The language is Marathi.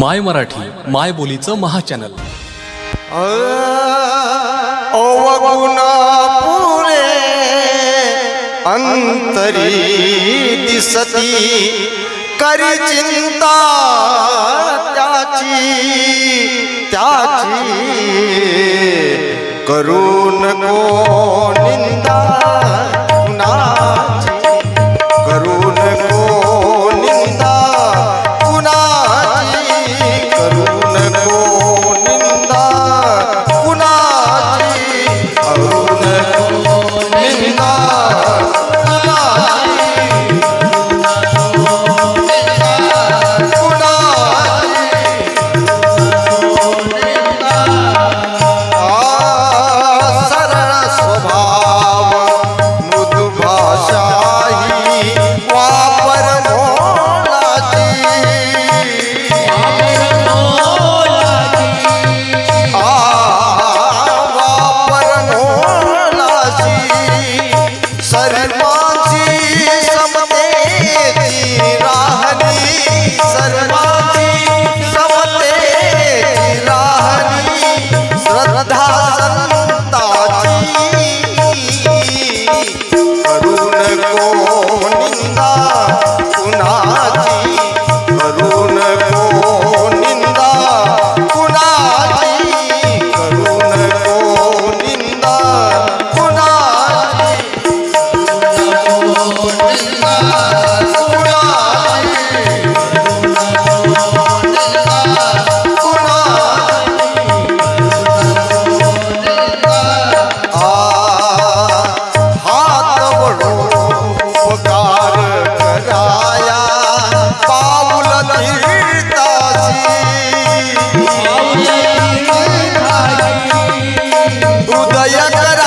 माय मराठी माय बोलीचं महाचॅनल. अवगुण पुरे अंतरी दिसती करी चिंता त्याची त्याची करून कोण दया कर